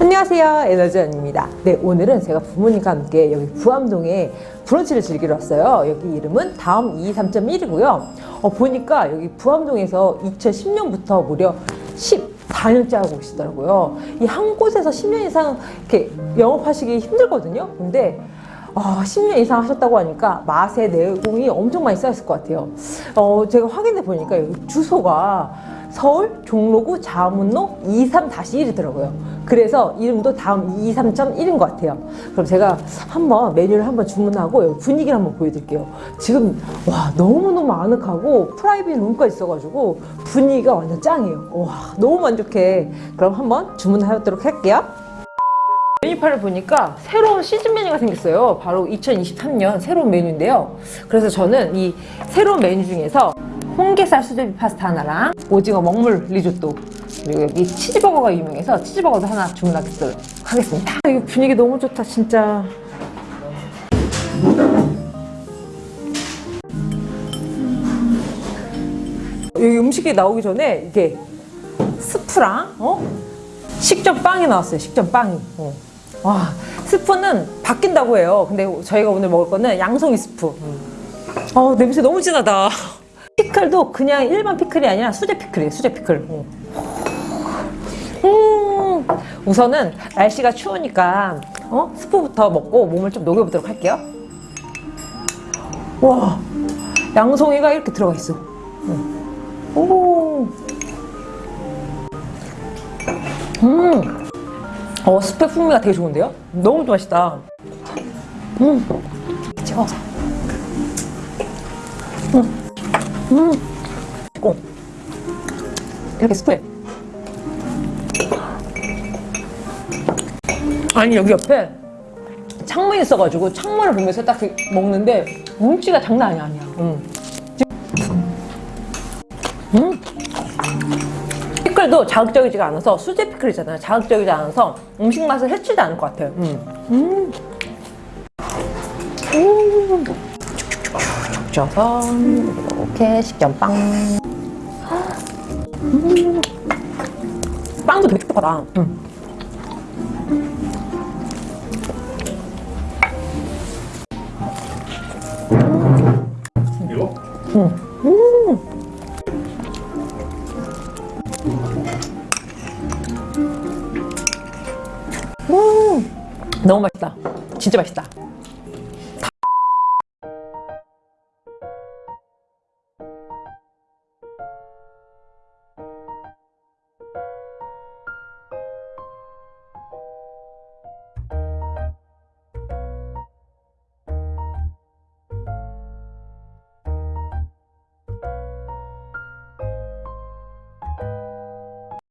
안녕하세요. 에너지원입니다. 네 오늘은 제가 부모님과 함께 여기 부암동에 브런치를 즐기러 왔어요. 여기 이름은 다음 23.1이고요. 어, 보니까 여기 부암동에서 2010년부터 무려 14년째 하고 계시더라고요. 이 한 곳에서 10년 이상 이렇게 영업하시기 힘들거든요. 근데 어, 10년 이상 하셨다고 하니까 맛의 내공이 엄청 많이 쌓였을 것 같아요. 어, 제가 확인해 보니까 여기 주소가 서울 종로구 자문로 23-1이더라고요. 그래서 이름도 다음 23.1인 것 같아요. 그럼 제가 한번 메뉴를 한번 주문하고 분위기를 한번 보여드릴게요. 지금 와 너무너무 아늑하고 프라이빗 룸가 있어가지고 분위기가 완전 짱이에요. 와 너무 만족해. 그럼 한번 주문하도록 할게요. 메뉴판을 보니까 새로운 시즌 메뉴가 생겼어요. 바로 2023년 새로운 메뉴인데요. 그래서 저는 이 새로운 메뉴 중에서 홍게살 수제비 파스타 하나랑 오징어 먹물 리조또 그리고 여기 치즈버거가 유명해서 치즈버거도 하나 주문하겠습니다. 하겠습니다. 이 분위기 너무 좋다 진짜. 여기 음식이 나오기 전에 이게 스프랑 어? 식전 빵이 나왔어요. 식전 빵이. 어. 와 스프는 바뀐다고 해요. 근데 저희가 오늘 먹을 거는 양송이 스프. 어 냄새 너무 진하다. 피클도 그냥 일반 피클이 아니라 수제 피클이에요. 수제 피클. 음. 음. 우선은 날씨가 추우니까 어? 스프부터 먹고 몸을 좀 녹여보도록 할게요. 와 양송이가 이렇게 들어가 있어. 음. 오. 음. 어 스프 풍미가 되게 좋은데요? 너무 맛있다. 음. 찍어서. 음. 음. 고 이렇게 스프에 아니 여기 옆에 창문이 있어가지고 창문을 보면서 딱 먹는데 운치가 장난 아니야 아니야 음. 음. 피클도 자극적이지가 않아서 수제 피클이잖아요 자극적이지 않아서 음식 맛을 해치지 않을 것 같아요 음. 음. 음. 쪄서 이렇게 식전빵 음. 빵도 되게 촉촉하다 음. 음. 음. 음. 너무 맛있다 진짜 맛있다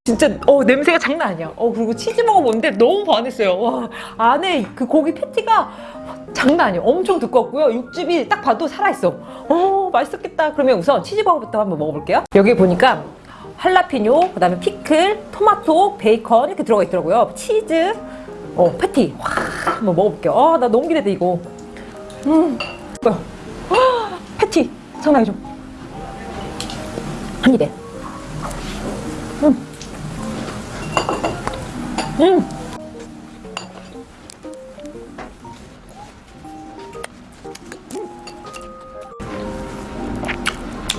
진짜 어 냄새가 장난 아니야. 어 그리고 치즈 먹어보는데 너무 반했어요. 와 안에 그 고기 패티가 장난 아니야. 엄청 두껍고요. 육즙이 딱 봐도 살아있어. 어 맛있었겠다. 그러면 우선 치즈버거부터 한번 먹어볼게요. 여기 보니까 할라피뇨, 그 다음에 피클, 토마토, 베이컨 이렇게 들어가 있더라고요. 치즈, 어 패티. 와 한번 먹어볼게요. 아 나 너무 기대돼 이거. 음, 뭐야? 아, 패티 장난이죠. 한 입에. 음.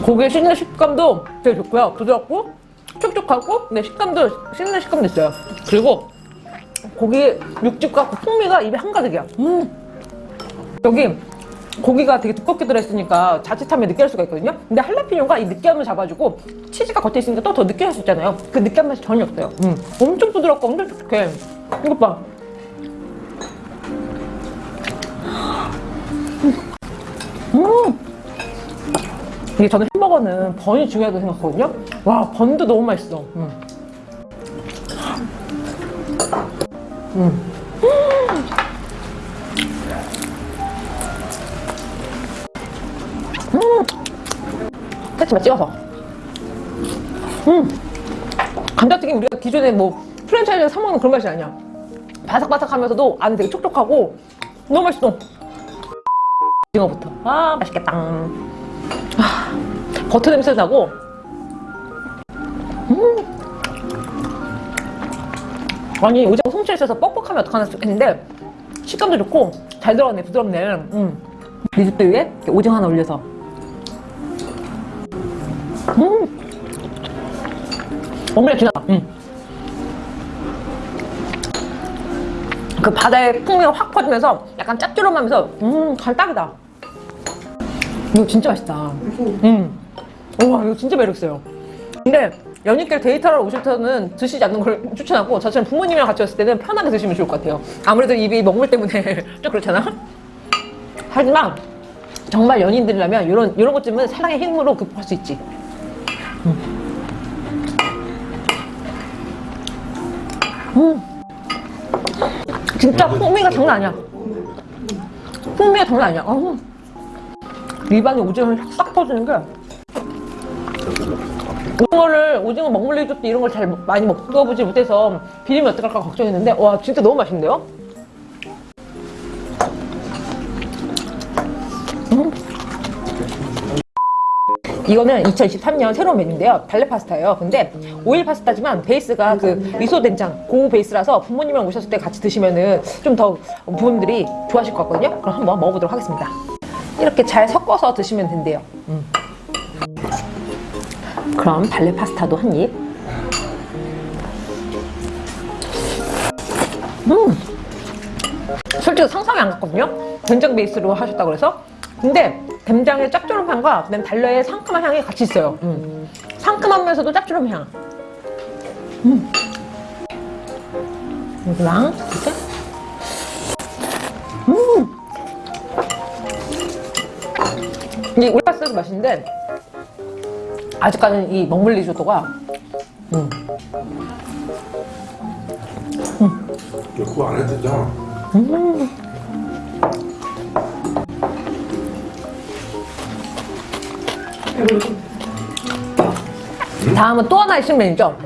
고기의 씹는 식감도 되게 좋고요. 부드럽고 촉촉하고 근데 식감도 씹는 식감도 있어요. 그리고 고기 육즙과 그 풍미가 입에 한가득이야. 음. 여기 고기가 되게 두껍게 들어있으니까 자칫하면 느끼할 수가 있거든요. 근데 할라피뇨가 이 느끼함을 잡아주고 치즈가 겉에 있으니까 또 더 느끼할 수 있잖아요. 그 느끼한 맛이 전혀 없어요. 음. 엄청 부드럽고 엄청 촉촉해. 이것 봐. 음. 이게 저는 햄버거는 번이 중요하다고 생각하거든요. 와, 번도 너무 맛있어. 음. 음. 음. 패치만 찍어서. 음. 감자튀김 우리가 기존에 뭐 프랜차이즈에서 사 먹는 그런 맛이 아니야. 바삭바삭하면서도 안에 되게 촉촉하고 너무 맛있어. 오징어부터. 아 맛있겠다. 아, 버터 냄새 나고 음. 아니 오징어 솜씨에 있어서 뻑뻑하면 어떡하나 했는데 식감도 좋고 잘 들어갔네 부드럽네 음. 리조또 위에 오징어 하나 올려서 엄밀히 지나가 음. 그 바다의 풍미가 확 퍼지면서 약간 짭조름하면서 음 갈딱이다. 이거 진짜 맛있다. 음. 우와 이거 진짜 매력있어요. 근데 연인끼리 데이트하러 오실 때는 드시지 않는 걸 추천하고 저처럼 부모님이랑 같이 왔을 때는 편하게 드시면 좋을 것 같아요. 아무래도 입이 먹물 때문에 좀 그렇잖아. 하지만 정말 연인들이라면 이런 이런 것쯤은 사랑의 힘으로 극복할 수 있지 진짜 풍미가 장난 아니야 풍미가 장난 아니야 어우. 입안에 오징어 싹 퍼지는 게 오징어를 오징어 먹물 리조또 이런 걸 잘 많이 먹어보지 못해서 비리면 어떡할까 걱정했는데 와 진짜 너무 맛있는데요? 이거는 2023년 새로운 메뉴인데요. 발레 파스타예요. 근데 오일 파스타지만 베이스가 그 미소 된장 고 베이스라서 부모님이랑 오셨을 때 같이 드시면은 좀 더 부모님들이 좋아하실 것 같거든요. 그럼 한번 먹어보도록 하겠습니다. 이렇게 잘 섞어서 드시면 된대요. 음. 그럼 발레 파스타도 한 입. 음. 솔직히 상상이 안 갔거든요. 된장 베이스로 하셨다고 그래서. 근데 된장의 짭조름함과 그다음 달러의 상큼한 향이 같이 있어요. 음. 상큼하면서도 짭조름 향. 음. 여기랑 이렇게. 음. 이 올파스도 맛있는데 아직까지는 이 먹물 리조또가 음. 그거 안 해도 되잖아. 다음은 또 하나의 신메뉴죠.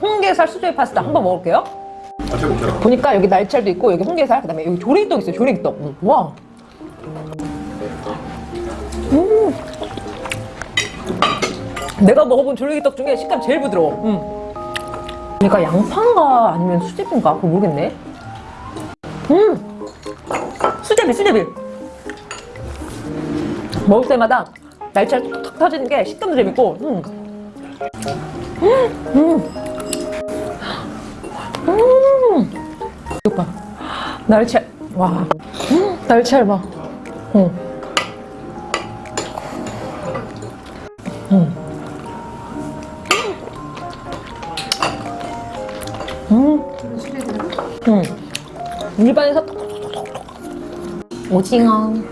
홍게살 수제비 파스타 한번 먹을게요. 같이 먹자. 보니까 여기 날치알도 있고 여기 홍게살 그다음에 여기 조리떡 있어요. 조리떡. 음, 와. 음. 내가 먹어본 조리떡 중에 식감 제일 부드러워. 음. 그러니까 양파인가 아니면 수제비인가 그거 모르겠네. 음. 수제비 수제비. 먹을 때마다 날치알 톡톡 터지는 게 식감도 재밌고. 음. 음. 이거 봐. 날치알. 와. 음, 날치알 봐. 응. 음. 음. 음. 일반에서 톡톡톡톡. 오징어.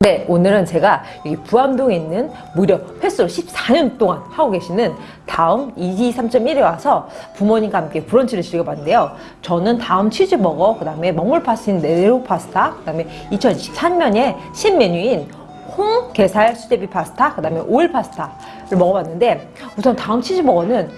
네, 오늘은 제가 여기 부암동에 있는 무려 횟수로 14년 동안 하고 계시는 다음 2기 3.1에 와서 부모님과 함께 브런치를 즐겨봤는데요. 저는 다음 치즈버거, 그 다음에 먹물 파스타인 네로 파스타, 그 다음에 2023년에 신메뉴인 홍게살 수제비 파스타, 그 다음에 오일 파스타를 먹어봤는데 우선 다음 치즈버거는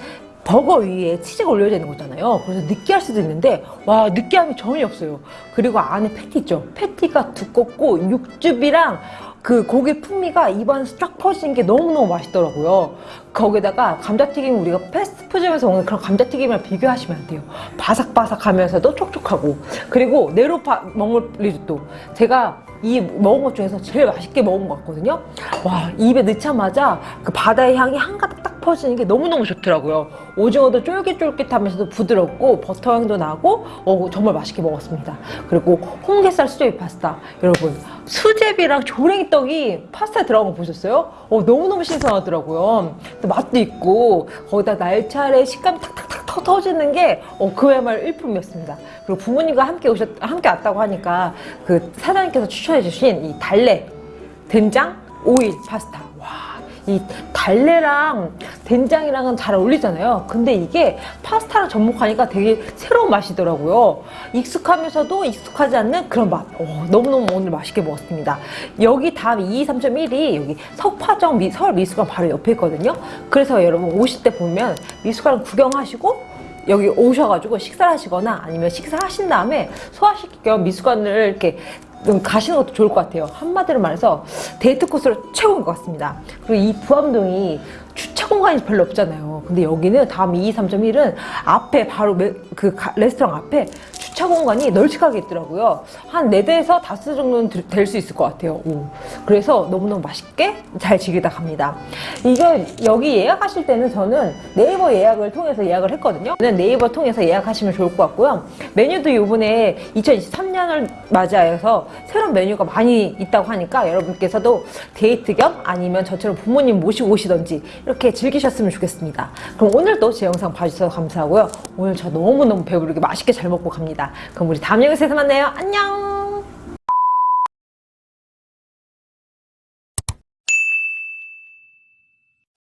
버거 위에 치즈가 올려져 있는 거잖아요. 그래서 느끼할 수도 있는데 와 느끼함이 전혀 없어요. 그리고 안에 패티 있죠. 패티가 두껍고 육즙이랑 그 고기 풍미가 입안에서 쫙 퍼지는 게 너무너무 맛있더라고요. 거기다가 감자튀김 우리가 패스트푸드점에서 먹는 그런 감자튀김이랑 비교하시면 안 돼요. 바삭바삭하면서도 촉촉하고 그리고 네로파 먹을 리조또 제가 이 먹은 것 중에서 제일 맛있게 먹은 것 같거든요. 와 입에 넣자마자 그 바다의 향이 한가득 딱 퍼지는 게 너무너무 좋더라고요. 오징어도 쫄깃쫄깃하면서도 부드럽고 버터 향도 나고 어, 정말 맛있게 먹었습니다. 그리고 홍게살 수제비 파스타 여러분 수제비랑 조랭이 떡이 파스타에 들어간 거 보셨어요? 어, 너무너무 신선하더라고요. 또 맛도 있고 거기다 날차의 식감이 탁탁탁 터, 터지는 게 어, 그야말로 일품이었습니다. 그리고 부모님과 함께 오셨 함께 왔다고 하니까 그 사장님께서 추천해 주신 이 달래 된장 오일 파스타 와. 이 달래랑 된장이랑은 잘 어울리잖아요. 근데 이게 파스타랑 접목하니까 되게 새로운 맛이더라고요. 익숙하면서도 익숙하지 않는 그런 맛. 어, 너무너무 오늘 맛있게 먹었습니다. 여기 다음 22.3.1이 여기 석파정 미, 서울 미술관 바로 옆에 있거든요. 그래서 여러분 오실 때 보면 미술관 구경하시고 여기 오셔가지고 식사를 하시거나 아니면 식사하신 다음에 소화시킬 겸 미술관을 이렇게 좀 가시는 것도 좋을 것 같아요. 한마디로 말해서 데이트 코스로 최고인 것 같습니다. 그리고 이 부암동이 주차 공간이 별로 없잖아요. 근데 여기는 다음 22.3.1은 앞에 바로 메- 그 가- 레스토랑 앞에 주차 공간이 널찍하게 있더라고요. 한 4대에서 5대 정도는 될 수 있을 것 같아요. 오. 그래서 너무너무 맛있게 잘 즐기다 갑니다. 이거 여기 예약하실 때는 저는 네이버 예약을 통해서 예약을 했거든요. 네이버 통해서 예약하시면 좋을 것 같고요. 메뉴도 이번에 2023년을 맞이하여서 새로운 메뉴가 많이 있다고 하니까 여러분께서도 데이트 겸 아니면 저처럼 부모님 모시고 오시던지 이렇게 즐기셨으면 좋겠습니다. 그럼 오늘도 제 영상 봐주셔서 감사하고요. 오늘 저 너무너무 배부르게 맛있게 잘 먹고 갑니다. 그럼 우리 다음 영상에서 만나요. 안녕!